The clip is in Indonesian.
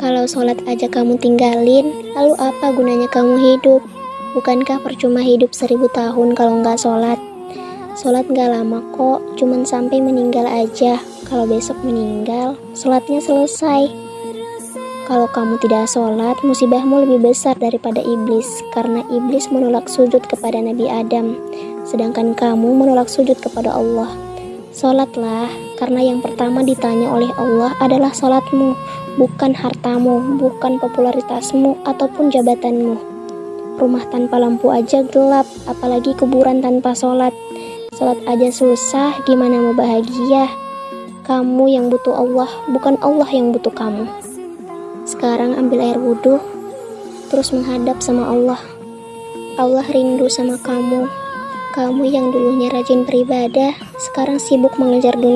Kalau sholat aja kamu tinggalin, lalu apa gunanya kamu hidup? Bukankah percuma hidup seribu tahun kalau nggak sholat? Sholat nggak lama kok, cuman sampai meninggal aja. Kalau besok meninggal, sholatnya selesai. Kalau kamu tidak sholat, musibahmu lebih besar daripada iblis, karena iblis menolak sujud kepada Nabi Adam, sedangkan kamu menolak sujud kepada Allah. Sholatlah, karena yang pertama ditanya oleh Allah adalah sholatmu, bukan hartamu, bukan popularitasmu, ataupun jabatanmu. Rumah tanpa lampu aja gelap, apalagi kuburan tanpa sholat. Sholat aja susah, gimana mau bahagia? Kamu yang butuh Allah, bukan Allah yang butuh kamu. Sekarang ambil air wudhu, terus menghadap sama Allah. Allah rindu sama kamu. Kamu yang dulunya rajin beribadah, sekarang sibuk mengejar dunia.